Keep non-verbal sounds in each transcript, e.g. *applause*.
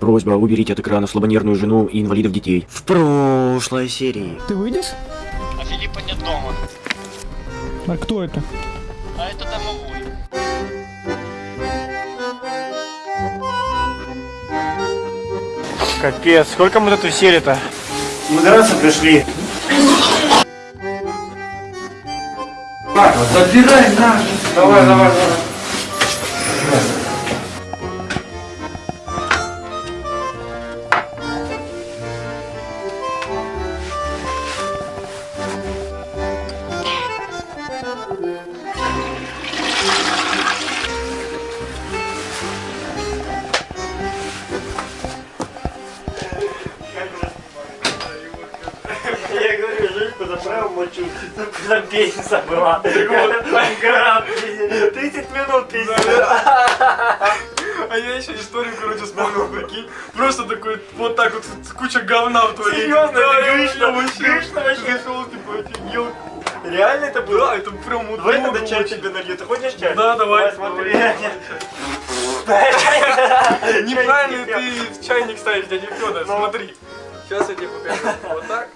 Просьба уберите от экрана слабонервную жену и инвалидов детей. В прошлой серии. Ты выйдешь? А Филиппа нет дома. А кто это? А это домовой. Капец, сколько мы тут усели-то? Мы драться пришли. Забирай наш. Давай, давай, давай. Заправил мочу, куда песня была. Гора 30 минут песня. А я еще историю, короче, вспомнил, прикинь. Просто такой, вот так вот, куча говна в туалете. Серьезно, грышно, вообще- грышно вообще. Зашел, типа, офигел. Реально это было? Да, это прям вот Давай тогда чай тебе налью. Ты хочешь чай? Да, давай. смотри. *laughs* Неправильно ты в чайник ставишь, дядя Федор, Ну. смотри. Сейчас я тебе покажу. Вот так.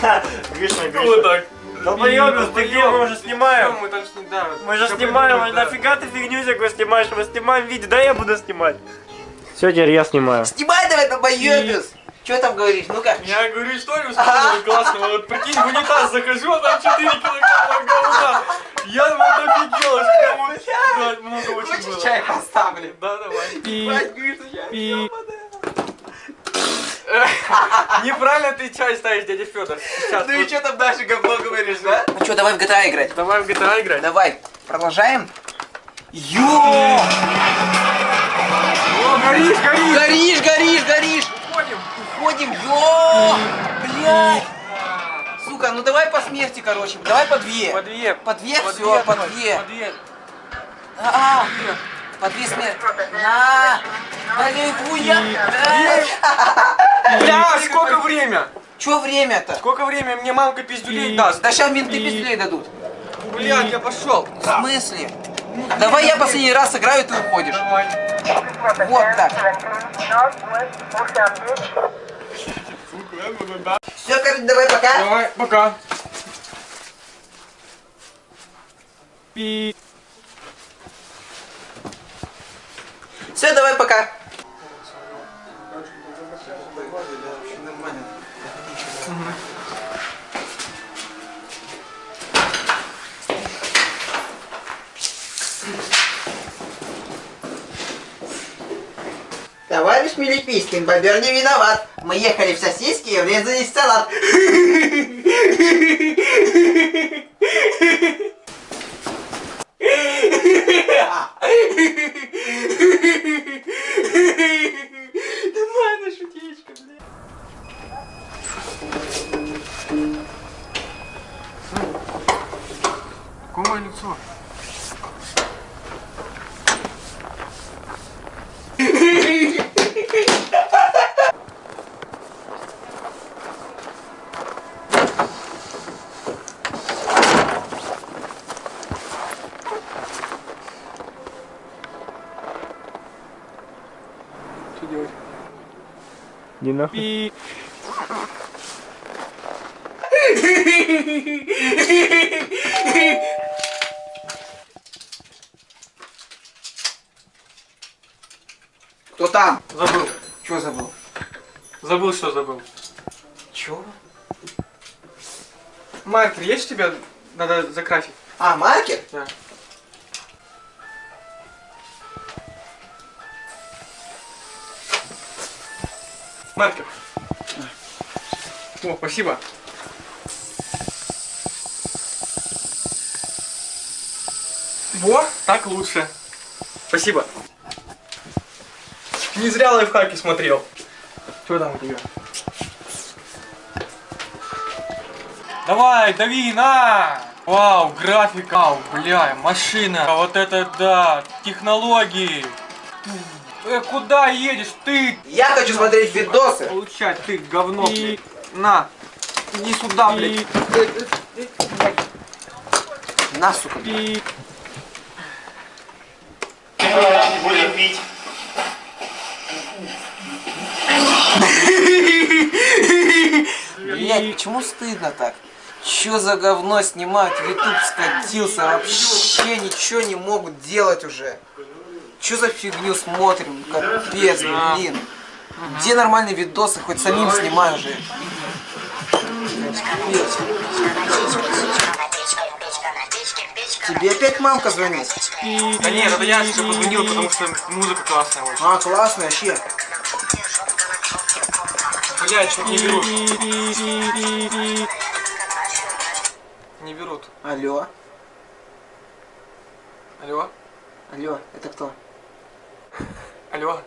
*laughs* Гришна, вот Гришна. так. Долбоёбец, ты где? Мы уже снимаем. Мы там что, да. Мы же снимаем, а да. нафига ты фигню всякую снимаешь? Мы снимаем видео, да я буду снимать. Все, теперь я снимаю. Снимай давай, долбоёбец! Что там говоришь? Ну-ка. Я говорю, историю вспомнил *laughs* классного. Вот прикинь, в унитаз захожу, а там 4 килограмма говна. Я вот офигел, прям вот, много очень Хочешь чай поставлю? Да, давай. Ебать, Гриша, чай И... Неправильно ты чай ставишь, дядя Федор. Ну и что там дальше говно говоришь, да? Ну что, давай в GTA играть? Давай в GTA играть. Давай, продолжаем. Ё! О, горишь, горишь. Горишь, горишь, горишь! Уходим. Уходим, ё! Блядь! Сука, ну давай по смерти, короче. Давай по две. По две. По две, По все, по две. По две. А, по две смерти. На! Хуя! Бля, сколько время? Че время-то? Сколько время мне мамка пиздюлей И- даст? Да сейчас менты И- пизделей дадут. Блядь, я пошел. В смысле? Давай я последний раз сыграю, ты уходишь. Давай. Вот так. Все, короче, давай пока. Давай, пока. И... Все, давай пока. Товарищ Мелипийский, бобер не виноват. Мы ехали в сосиски и врезались в салат. Нормально шутечка, блядь. Какое лицо? Что делать? Не нахуй. И... Кто там? Забыл. Чего забыл? Забыл, что забыл. Чего? Маркер есть у тебя? Надо закрасить. А, маркер? Да. Маркер. О, спасибо. Во, так лучше. Спасибо. Не зря лайфхаки смотрел. Что там у тебя? Давай, дави, на! Вау, графика, бля, машина. А вот это да, технологии. Э, куда едешь ты? Я хочу смотреть видосы. Получать ты говно, И- блядь. На, иди сюда, блядь. И... На, сука. И... пить. Блять, почему стыдно так? Чё за говно снимать? В Ютуб скатился, вообще ничего не могут делать уже. Чё за фигню смотрим? Капец, блин. Где нормальные видосы? Хоть самим снимай уже. Капец. Тебе опять мамка звонит? Да нет, это я тебе позвонил, потому что музыка классная очень. А, классно, вообще. Блядь, что не берут. Не берут. Алло, Алло? алло, это кто? Алло?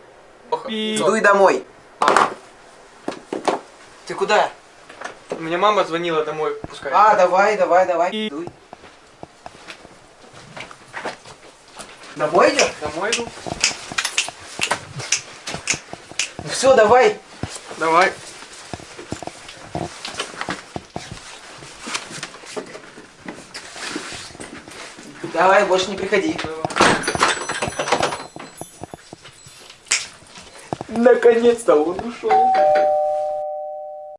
Дуй домой. Ты куда? Мне мама звонила домой, пускай. А, давай, давай, давай. Дуй. Домой идешь? Домой иду? Ну все, давай. Давай. Давай, больше не приходи. Наконец-то он ушел.